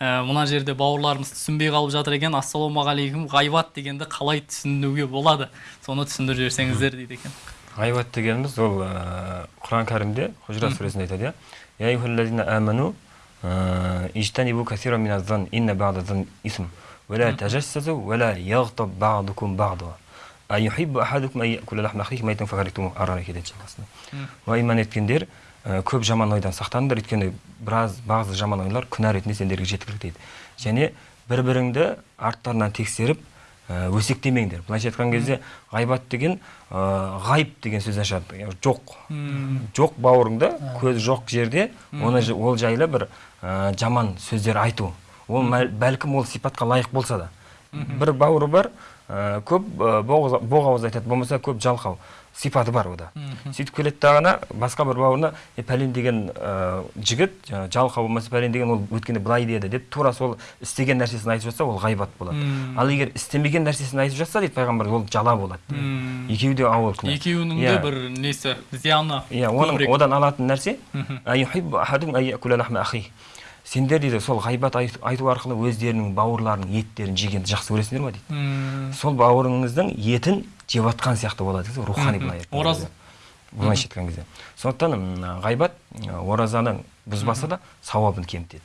ә, мына жерде бауырларымыз түсінбей қалып жатыр екен. Ассалаумағалейкум ғайбат дегенді қалай түсінуге болады? Соны түсіндіріп жіберсеңіздер дейді екен. Ғайбат дегеніміз ол ә, құран кәрімде хужра сүресінде айтады иә. Иман еткендер көп жаман ойдан сақтаныңдар өйткені біраз бағзы жаман ойлар күнә ретінде сендерге жеткілік дейді және бір біріңді арттарынан тексеріп ә, өсектемеңдер. Былайша айтқан кезде ғайбат деген ә, ғайып деген шығады яғни жоқ. Жоқ бауырыңда көз жоқ жерде оны ол жайлы бір ә, жаман сөздер айту. Ол бәлкім ол сипатқа лайық болса да. Бір бауыры бар ә, көп ә, боғауыз айтады. Болмаса көп жалқау сипаты бар ода сөйтіп келеді дағана басқа бір бауырына е пәлен деген ә, жігіт жалқау болмаса пәлен деген ол өткенде былай деді деп тура сол істеген нәрсесін айтып жатса ол ғайбат болады. Ал егер істемеген нәрсесін айтып жатса дейді пайғамбар ол жала болады екеуі де ауыр күнә. Екеуінің де Иә. бір несі зияны иә оның одан алатын нәрсе Сендер дейді сол ғайбат айт- айту арқылы өздерінің бауырларының еттерін жегенді жақсы көресіңдер ма дейді. Сол бауырыңыздың етін жеп жатқан сияқты болады дейді рухани былай айтқан Ораз- кезде. былайша айтқан кезде. Сондықтан ғайбат оразаны бұзбаса да сауабын кемітеді.